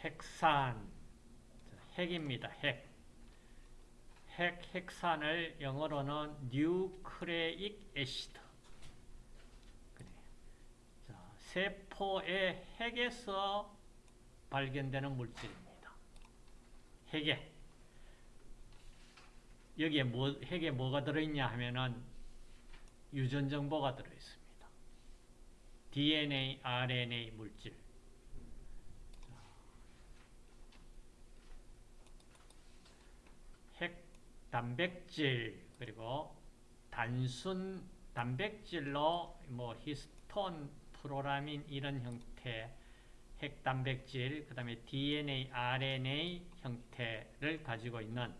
핵산 핵입니다. 핵. 핵 핵산을 영어로는 뉴크레익 애시드. 자, 세포의 핵에서 발견되는 물질입니다. 핵에 여기에 뭐, 핵에 뭐가 들어있냐 하면은 유전 정보가 들어있습니다. DNA, RNA 물질. 핵 단백질 그리고 단순 단백질로 뭐 히스톤, 프로라민 이런 형태 핵 단백질 그 다음에 DNA, RNA 형태를 가지고 있는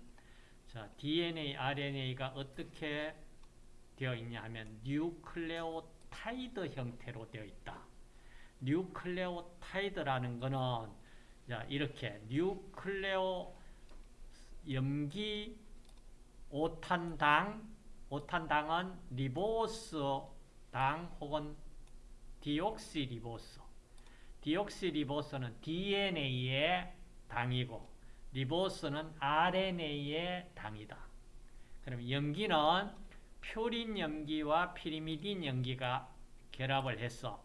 자, DNA, RNA가 어떻게 되어 있냐 하면 뉴클레오타이드 형태로 되어 있다. 뉴클레오타이드라는 자, 이렇게 뉴클레오 염기 오탄당 오탄당은 리보스당 혹은 디옥시리보스 디옥시리보스는 DNA의 당이고 리보스는 RNA의 당이다. 그럼 염기는 퓨린 염기와 피리미딘 염기가 결합을 해서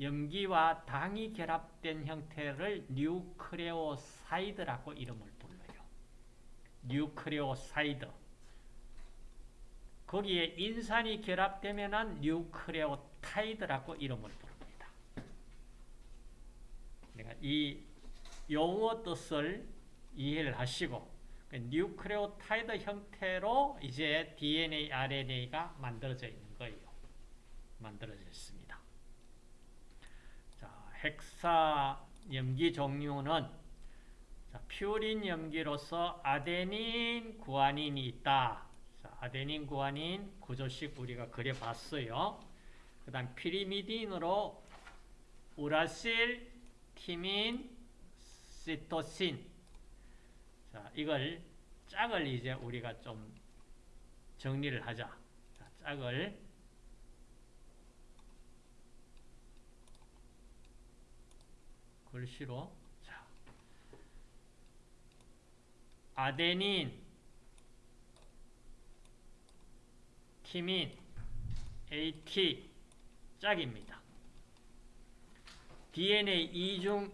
염기와 당이 결합된 형태를 뉴크레오사이드라고 이름을. 뉴크레오사이드. 거기에 인산이 결합되면 뉴크레오타이드라고 이름을 부릅니다. 그러니까 이 용어 뜻을 이해를 하시고 그 뉴크레오타이드 형태로 이제 DNA, RNA가 만들어져 있는 거예요. 만들어져 있습니다. 자, 핵산 염기 종류는 자, 퓨린 염기로서 아데닌, 구아닌이 있다. 자, 아데닌, 구아닌 구조식 우리가 그려봤어요. 그 다음 피리미딘으로 우라실, 티민, 시토신 자, 이걸 짝을 이제 우리가 좀 정리를 하자. 자, 짝을 글씨로 자, 아데닌, 티민, AT 짝입니다. DNA 이중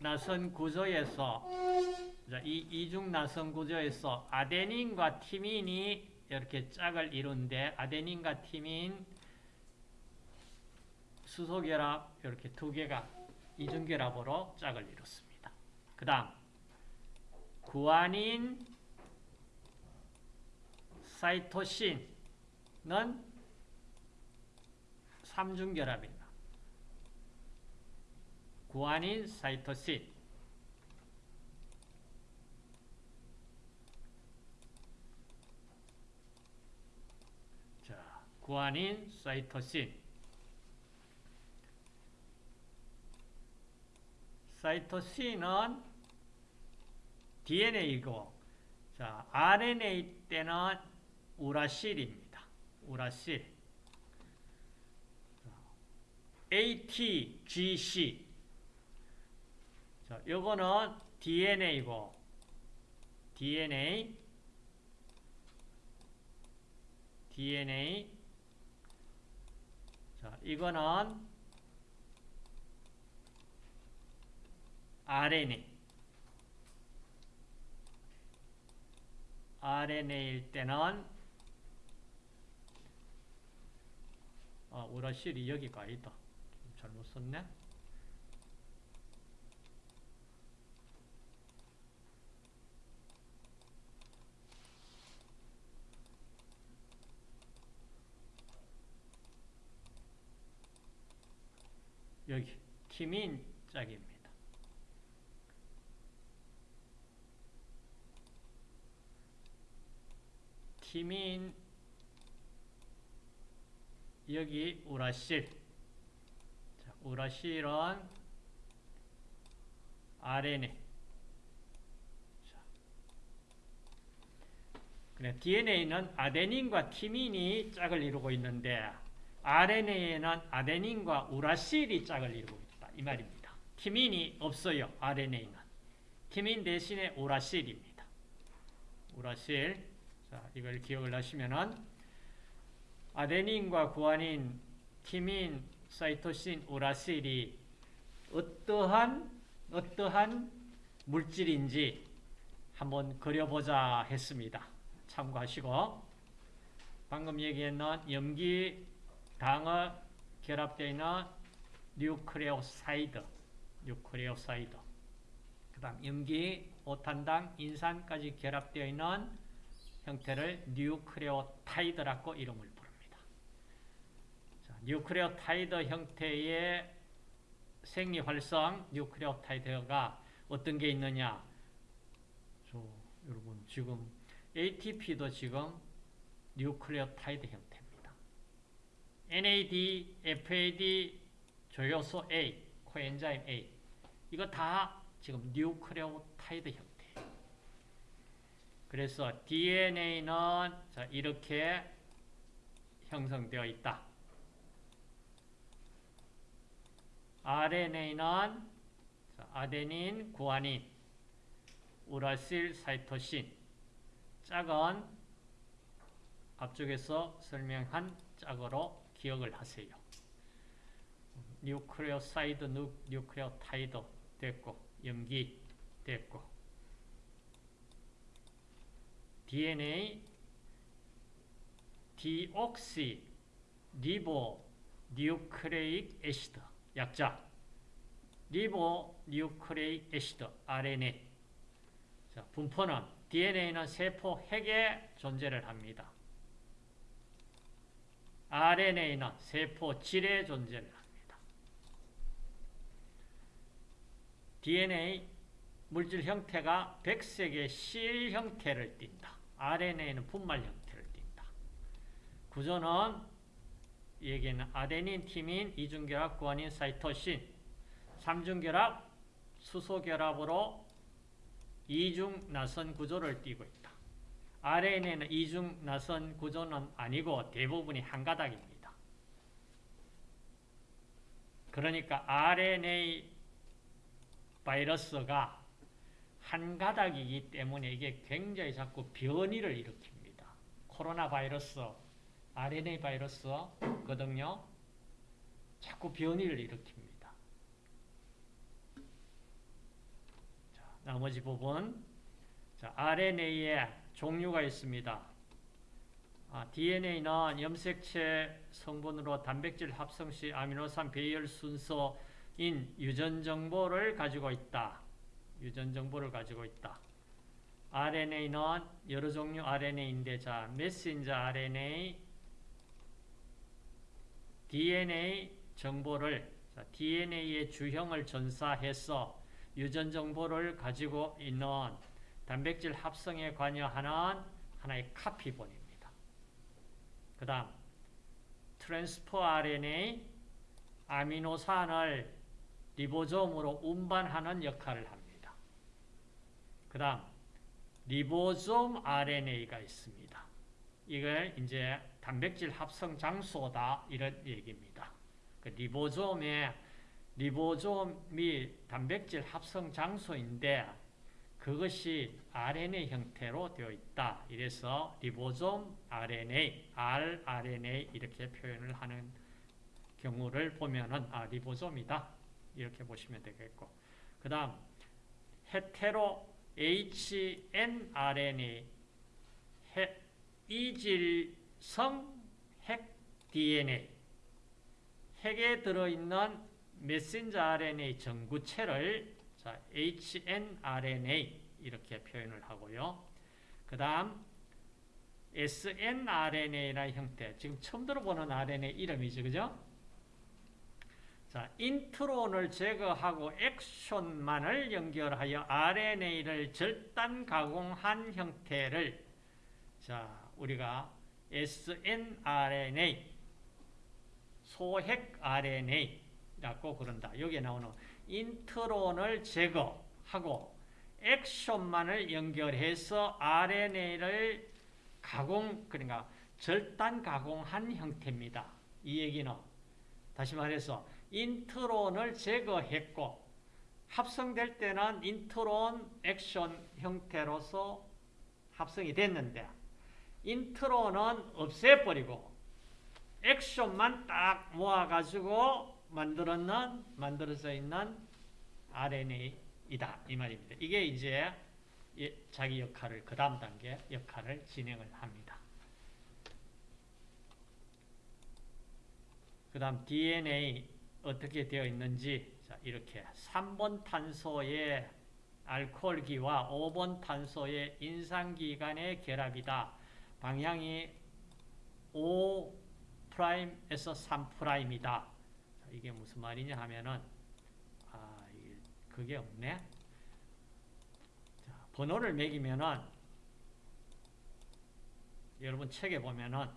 나선 구조에서 이 이중 나선 구조에서 아데닌과 티민이 이렇게 짝을 이룬데 아데닌과 티민 수소 결합 이렇게 두 개가 이중 결합으로 짝을 이뤘습니다. 그 다음 구아닌 사이토신은 삼중결합입니다. 구아닌 사이토신 자, 구아닌 사이토신 사이토신은 DNA이고 자, RNA 때는 우라실입니다. 우라실. ATGC 자, 요거는 DNA고 DNA DNA 자, 이거는 RNA RNA일 때는 아, 우라실이 여기가 아니다. 잘못 썼네. 여기 티민 짝입니다. 티민 여기 우라실 자, 우라실은 RNA 자, DNA는 아데닌과 티민이 짝을 이루고 있는데 RNA에는 아데닌과 우라실이 짝을 이루고 있다. 이 말입니다. 티민이 없어요. RNA는. 티민 대신에 우라실입니다. 우라실. 자, 이걸 기억을 하시면은 아데닌과 구아닌, 티민, 사이토신, 우라실이 어떠한 어떠한 물질인지 한번 그려보자 했습니다. 참고하시고 방금 얘기했는 염기 당이 결합되어 있는 뉴크레오사이드 뉴크레오사이드 그 다음 염기 오탄당 인산까지 결합되어 있는 형태를 뉴크레오타이드라고 이름을 부릅니다. 자, 뉴크레오타이드 형태의 생리활성 뉴크레오타이드가 어떤 게 있느냐 저 여러분 지금 ATP도 지금 뉴클레오타이드 형태입니다. NAD, FAD, 조효소 A, coenzyme A 이거 다 지금 뉴클레오타이드 형태예요. 그래서 DNA는 자, 이렇게 형성되어 있다. RNA는 자, 아데닌, 구아닌, 우라실, 사이토신 짝은 앞쪽에서 설명한 짝으로 기억을 하세요. 뉴크레오사이드, 뉴크레오타이드 됐고 염기 됐고 DNA deoxyribo nucleic acid 약자 ribonucleic acid RNA 자, 분포는 DNA는 세포 핵에 존재를 합니다. RNA는 세포 질에 존재를 합니다. DNA 물질 형태가 백색의 실 형태를 띈다. RNA는 분말 형태를 띈다. 구조는 여기는 아데닌, 티민, 이중결합, 구아닌, 사이토신, 삼중결합, 수소결합으로 이중 나선 구조를 띠고 있다. RNA는 이중 나선 구조는 아니고 대부분이 한 가닥입니다. 그러니까 RNA 바이러스가 한 가닥이기 때문에 이게 굉장히 자꾸 변이를 일으킵니다. 코로나 바이러스, RNA 바이러스거든요. 자꾸 변이를 일으킵니다. 자, 나머지 부분 자, RNA에 종류가 있습니다. 아, DNA는 염색체 성분으로 단백질 합성 시 아미노산 배열 순서인 유전 정보를 가지고 있다. 유전 정보를 가지고 있다. RNA는 여러 종류 RNA인데 자, 메신저 RNA, DNA 정보를 자, DNA의 주형을 전사해서 유전 정보를 가지고 있는 단백질 합성에 관여하는 하나의 카피본입니다. 그 다음 트랜스포 RNA 아미노산을 리보솜으로 운반하는 역할을 합니다. 그 다음 리보솜 RNA가 있습니다. 이걸 이제 단백질 합성 장소다 이런 얘기입니다. 그 리보솜의 리보솜이 단백질 합성 장소인데 그것이 RNA 형태로 되어 있다. 이래서 리보솜 RNA, rRNA 이렇게 표현을 하는 경우를 보면은 아 리보솜이다. 이렇게 보시면 되겠고. 그다음 헤테로 hnRNA 이질성 핵 DNA 핵에 들어있는 메신저 RNA 전구체를 자, hnRNA 이렇게 표현을 하고요. 그 다음 snRNA라는 형태 지금 처음 들어보는 RNA 이름이죠. 그죠? 자, 인트론을 제거하고 액션만을 연결하여 RNA를 절단 가공한 형태를 자, 우리가 snRNA 소핵 RNA라고 그런다. 여기에 나오는 인트론을 제거하고 엑손만을 연결해서 RNA를 가공, 그러니까 절단 가공한 형태입니다. 이 얘기는 다시 말해서 인트론을 제거했고 합성될 때는 인트론 엑손 형태로서 합성이 됐는데 인트론은 없애버리고 엑손만 딱 모아가지고 만들었는 만들어져 있는 RNA이다 이 말입니다. 이게 이제 자기 역할을 그 다음 단계 역할을 진행을 합니다. 그 다음 DNA 어떻게 되어 있는지 자, 이렇게 3번 탄소의 알코올기와 5번 탄소의 인산기 간의 결합이다. 방향이 5'에서 3'이다. 이게 무슨 말이냐 하면은 아, 그게 없네. 자, 번호를 매기면은 여러분 책에 보면은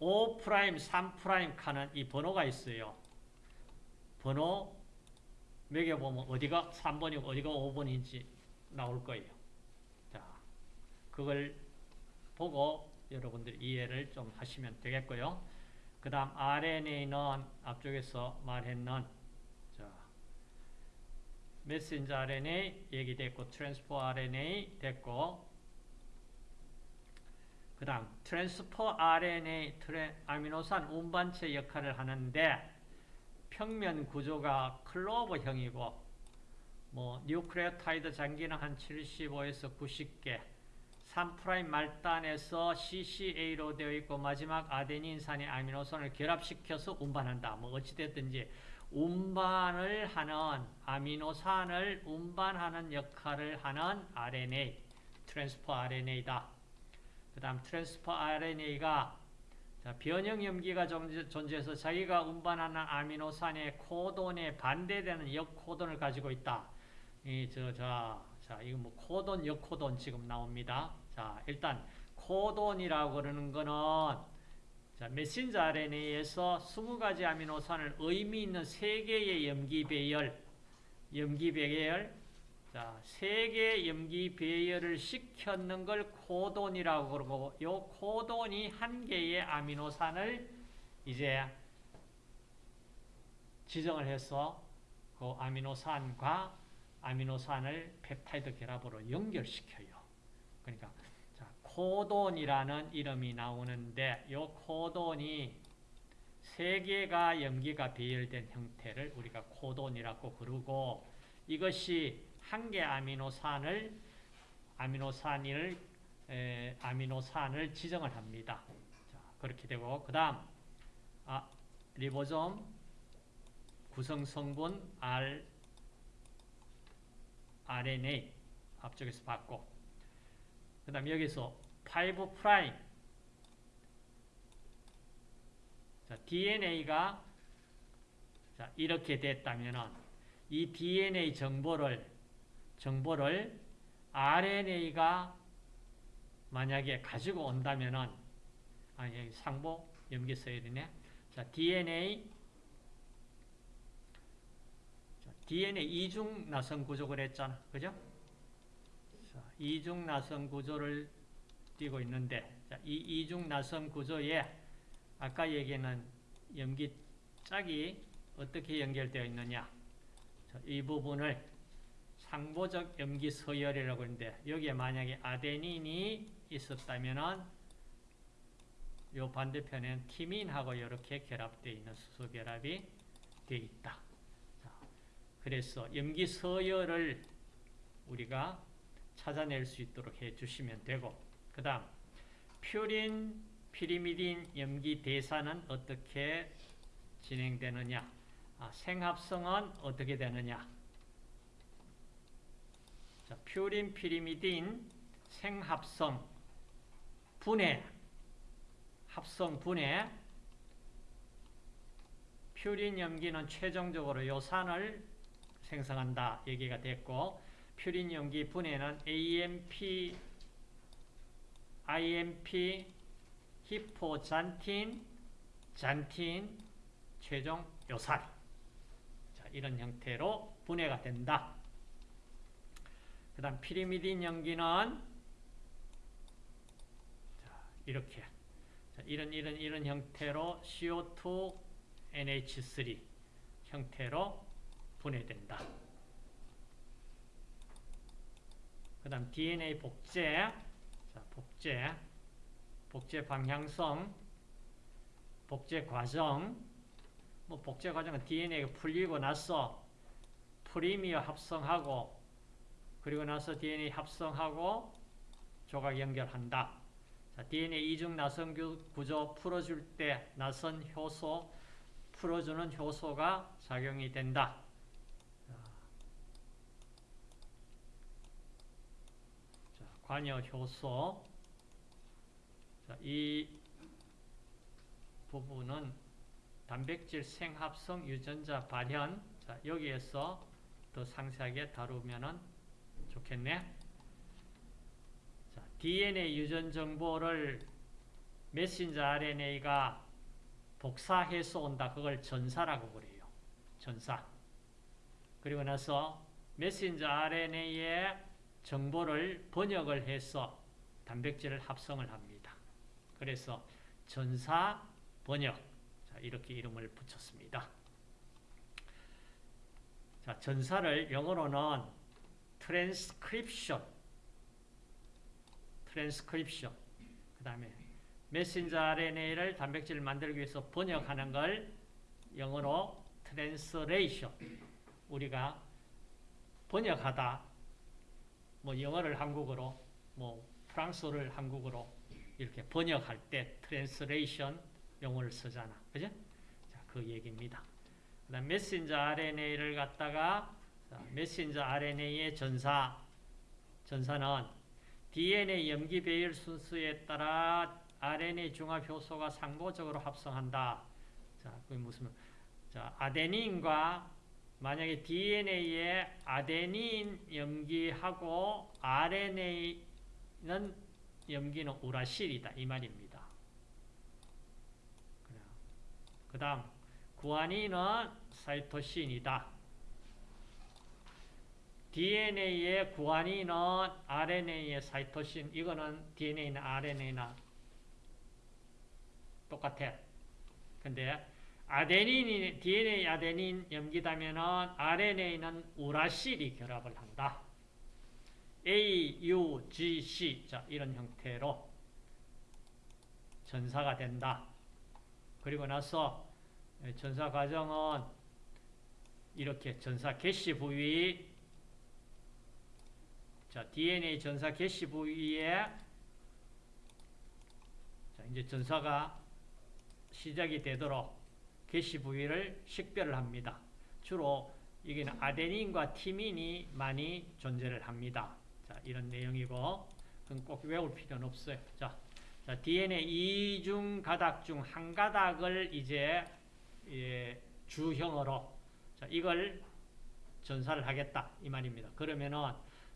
5', 3' 칸은 이 번호가 있어요. 번호 매겨보면 어디가 3번이고 어디가 5번인지 나올 거예요. 자, 그걸 보고 여러분들 이해를 좀 하시면 되겠고요. 그 다음 RNA는 앞쪽에서 말했는 자, 메신저 RNA 얘기됐고 transfer RNA 됐고 그 다음 transfer RNA 트레, 아미노산 운반체 역할을 하는데 평면 구조가 클로버형이고 뭐 뉴크레오타이드 장기는 한 75에서 90개 3' 말단에서 CCA로 되어 있고 마지막 아데닌산의 아미노산을 결합시켜서 운반한다. 뭐 어찌됐든지 운반을 하는 아미노산을 운반하는 역할을 하는 RNA, transfer RNA다. 그 다음 transfer RNA가 자, 변형 염기가 존재해서 자기가 운반하는 아미노산의 코돈에 반대되는 역코돈을 가지고 있다. 이, 저, 자, 자, 이거 뭐 코돈, 역코돈 지금 나옵니다. 자, 일단 코돈이라고 그러는 거는 자, 메신저 RNA에서 20가지 아미노산을 의미 있는 3개의 염기 배열, 염기 배열, 자, 세개 염기 배열을 시켰는 걸 코돈이라고 그러고 요 코돈이 한 개의 아미노산을 이제 지정을 해서 그 아미노산과 아미노산을 펩타이드 결합으로 연결시켜요. 그러니까 자, 코돈이라는 이름이 나오는데 요 코돈이 세 개가 염기가 배열된 형태를 우리가 코돈이라고 부르고 이것이 한 개 아미노산을 아미노산을 에, 아미노산을 지정을 합니다. 자, 그렇게 되고 그다음 아, 리보솜 구성 성분 R RNA 앞쪽에서 봤고 그 다음 여기서 5 prime 자, DNA가 자, 이렇게 됐다면 이 DNA 정보를 정보를 RNA가 만약에 가지고 온다면은 아 여기 상보 염기 써야 되네. 자, DNA DNA 이중 나선 구조 그랬잖아. 그죠? 자, 이중 나선 구조를 띄고 있는데 자, 이 이중 나선 구조에 아까 얘기는 염기 짝이 어떻게 연결되어 있느냐? 자, 이 부분을 상보적 염기 서열이라고 하는데 여기에 만약에 아데닌이 있었다면은 요 반대편엔 티민하고 이렇게 결합되어 있는 수소 결합이 되어 있다. 자, 그래서 염기 서열을 우리가 찾아낼 수 있도록 해 주시면 되고 그 다음 퓨린, 피리미딘 염기 대사는 어떻게 진행되느냐 아, 생합성은 어떻게 되느냐 자, 퓨린, 피리미딘 생합성 분해. 합성 분해. 퓨린 염기는 최종적으로 요산을 생성한다 얘기가 됐고 퓨린 염기 분해는 AMP IMP 히포잔틴 잔틴 최종 요산. 자, 이런 형태로 분해가 된다. 그 다음 피리미딘 연기는 이렇게. 이런 이런 이런 형태로 CO2, NH3 형태로 분해된다. 그 다음 DNA 복제. 자, 복제. 복제 방향성 복제 과정. 뭐 복제 과정은 DNA가 풀리고 나서 프리미어 합성하고 그리고 나서 DNA 합성하고 조각 연결한다. 자, DNA 이중 나선 구조 풀어줄 때 나선 효소 풀어주는 효소가 작용이 된다. 자, 관여 효소. 자, 이 부분은 단백질 생합성 유전자 발현. 자, 여기에서 더 상세하게 다루면 좋겠네. 자, DNA 유전 정보를 메신저 RNA가 복사해서 온다. 그걸 전사라고 그래요. 전사. 그리고 나서 메신저 RNA의 정보를 번역을 해서 단백질을 합성을 합니다. 그래서 전사 번역. 자, 이렇게 이름을 붙였습니다. 자, 전사를 영어로는 트랜스크립션. 트랜스크립션. 그 다음에 메신저 RNA를 단백질을 만들기 위해서 번역하는 걸 영어로 translation. 우리가 번역하다. 뭐 영어를 한국어로, 뭐 프랑스어를 한국어로 이렇게 번역할 때 translation 용어를 쓰잖아. 그죠? 자, 그 얘기입니다. 그다음 메신저 RNA를 갖다가 자, 메신저 RNA의 전사 전사는 DNA 염기 배열 순서에 따라 RNA 중합 효소가 상보적으로 합성한다. 자, 그게 무슨 자, 아데닌과 만약에 DNA에 아데닌 염기하고 RNA는 염기는 우라실이다 이 말입니다. 그 다음 구아닌은 사이토신이다. DNA의 구아닌은 RNA의 사이토신 이거는 DNA나 RNA나 똑같아. 근데 아데닌이 DNA 아데닌 염기다면은 RNA는 우라실이 결합을 한다. A, U, G, C 자 이런 형태로 전사가 된다. 그리고 나서 전사 과정은 이렇게 전사 개시 부위 자 DNA 전사 개시 부위에 자 이제 전사가 시작이 되도록 개시 부위를 식별을 합니다. 주로 여기는 아데닌과 티민이 많이 존재를 합니다. 자 이런 내용이고 그건 꼭 외울 필요는 없어요. 자 자, DNA 이중 가닥 중 한 가닥을 이제 예, 주형으로 자, 이걸 전사를 하겠다 이 말입니다. 그러면은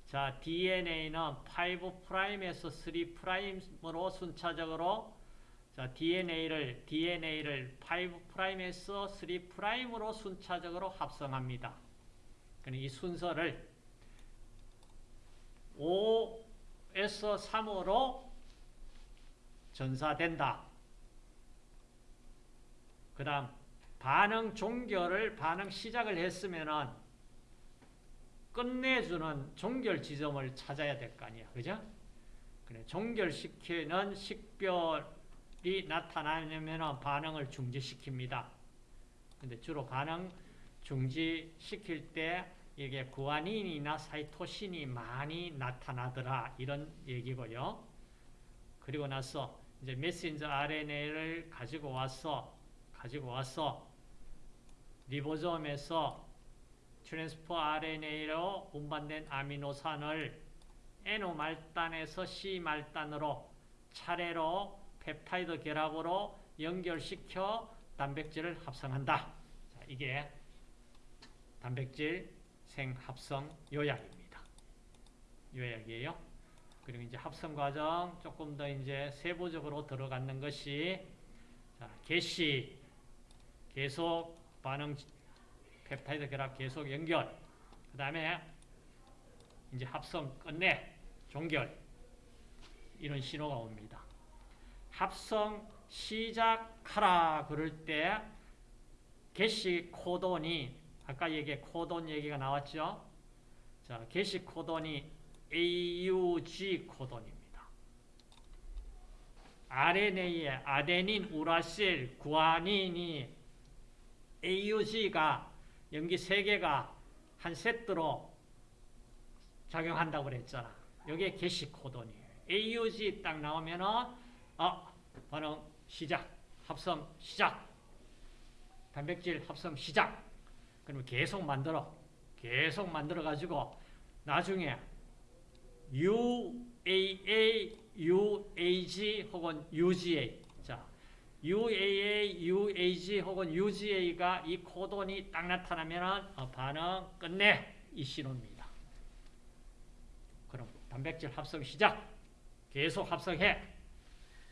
자 DNA는 5'에서 3'으로 순차적으로 자 DNA를 DNA를 5'에서 3'으로 순차적으로 합성합니다. 이 순서를 5에서 3으로 전사된다. 그 다음 반응 종결을 반응 시작을 했으면은 끝내주는 종결 지점을 찾아야 될 거 아니야. 그죠? 그래, 종결시키는 식별이 나타나려면 반응을 중지시킵니다. 근데 주로 반응 중지시킬 때 이게 구아닌이나 사이토신이 많이 나타나더라. 이런 얘기고요. 그리고 나서 이제 메신저 RNA를 가지고 와서 가지고 와서 리보솜에서 transfer RNA로 운반된 아미노산을 N 말단에서 C 말단으로 차례로 펩타이드 결합으로 연결시켜 단백질을 합성한다. 자, 이게 단백질 생합성 요약입니다. 요약이에요. 그리고 이제 합성 과정 조금 더 이제 세부적으로 들어가는 것이 자, 개시 계속 반응 펩타이드 결합 계속 연결 그 다음에 이제 합성 끝내 종결 이런 신호가 옵니다. 합성 시작하라 그럴 때 개시 코돈이 아까 얘기 코돈 얘기가 나왔죠. 자, 개시 코돈이 AUG 코돈입니다. RNA의 아데닌, 우라실, 구아닌이 AUG가 염기 3개가 한 세트로 작용한다고 그랬잖아. 여기에 게시 코돈이에요. AUG 딱 나오면은 아, 반응 시작, 합성 시작, 단백질 합성 시작. 그러면 계속 만들어, 계속 만들어 가지고 나중에 UAA, UAG 혹은 UGA. 자, UAA, UAG 혹은 UGA가 이 코돈이 딱 나타나면 어, 반응 끝내 이 신호입니다. 그럼 단백질 합성 시작. 계속 합성해.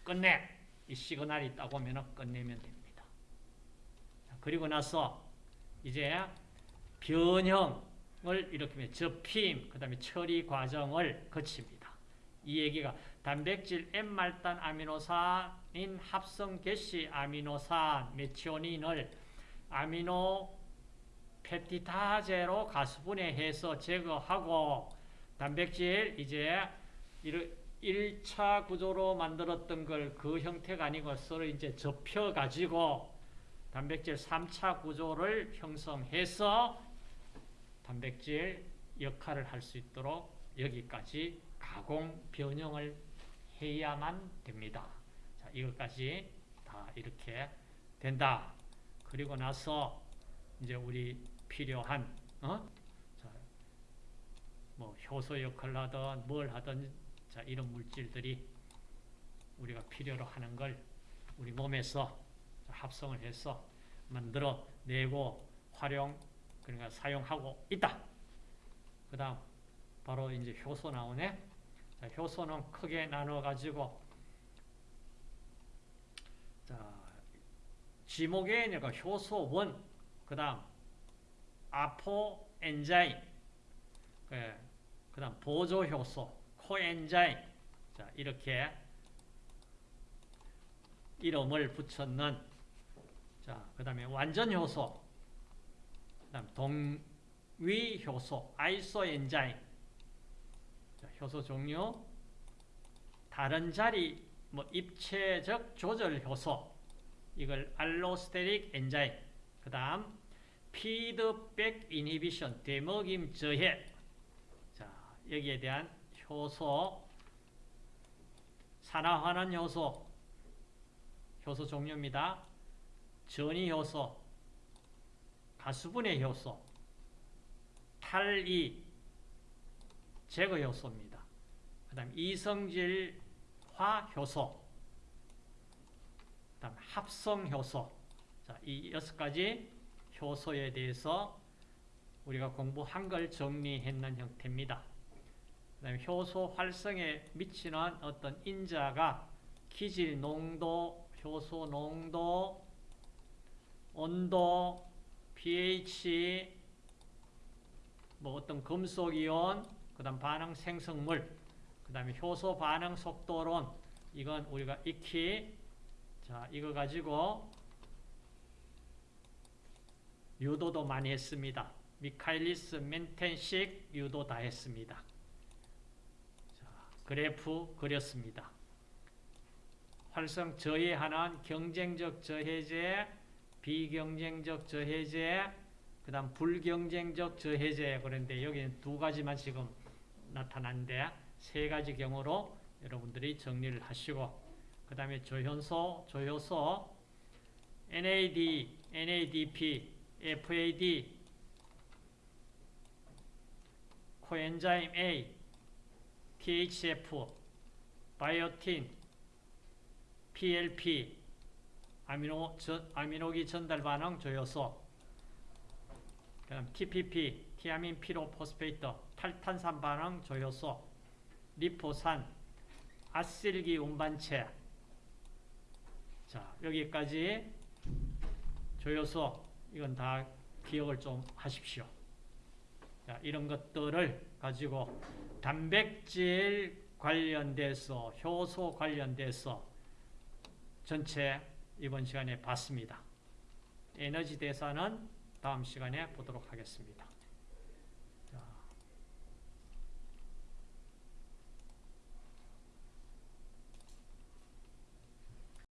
끝내. 이 시그널이 딱 오면 끝내면 됩니다. 자, 그리고 나서 이제 변형을 이렇게 접힘, 그 다음에 처리 과정을 거칩니다. 이 얘기가 단백질 N말단 아미노산 인 합성 개시 아미노산 메티오닌을 아미노 펩티다제로 가수분해해서 제거하고 단백질 이제 1차 구조로 만들었던 걸 그 형태가 아니고 서로 이제 접혀가지고 단백질 3차 구조를 형성해서 단백질 역할을 할 수 있도록 여기까지 가공 변형을 해야만 됩니다. 자, 이것까지 다 이렇게 된다. 그리고 나서 이제 우리 필요한 어? 자, 뭐 효소 역할을 하든 뭘 하든 자, 이런 물질들이 우리가 필요로 하는 걸 우리 몸에서 합성을 해서 만들어 내고 활용 그러니까 사용하고 있다. 그다음 바로 이제 효소 나오네. 자, 효소는 크게 나눠 가지고 자, 지목에니까? 효소 원, 그 다음 아포 엔자임, 그, 그다음 보조 효소, 코엔자임, 자 이렇게 이름을 붙였는. 자 그 다음에 완전 효소, 그 다음 동위 효소, 아이소 엔자임, 자, 효소 종류, 다른 자리 뭐 입체적 조절 효소, 이걸 알로스테릭 엔자임, 그 다음 피드백 이니비션, 되먹임 저해. 자, 여기에 대한 효소, 산화환원 효소, 효소 종류입니다. 전이 효소, 가수분해 효소, 탈이, 제거 효소입니다. 그 다음 이성질화 효소, 그 다음 합성 효소. 자, 이 여섯 가지 효소에 대해서 우리가 공부한 걸 정리했는 형태입니다. 그 다음에 효소 활성에 미치는 어떤 인자가 기질 농도, 효소 농도, 온도, pH, 뭐 어떤 금속이온, 그 다음 반응 생성물, 그 다음에 효소 반응 속도론, 이건 우리가 익히, 자, 이거 가지고 유도도 많이 했습니다. 미카일리스 멘텐식 유도 다 했습니다. 자, 그래프 그렸습니다. 활성 저해하는 경쟁적 저해제, 비경쟁적 저해제, 그 다음 불경쟁적 저해제 그런데 여기는 두 가지만 지금 나타났는데 세 가지 경우로 여러분들이 정리를 하시고 그 다음에 조현소, 조효소, NAD, NADP, FAD, 코엔자임 A, THF, 바이오틴, PLP, 아미노, 저, 아미노기 전달 반응 조효소, 그다음 TPP, 티아민 피로포스페이터, 탈탄산 반응 조효소, 리포산, 아실기 운반체. 자, 여기까지 조효소 이건 다 기억을 좀 하십시오. 자, 이런 것들을 가지고 단백질 관련돼서 효소 관련돼서 전체 이번 시간에 봤습니다. 에너지 대사는 다음 시간에 보도록 하겠습니다.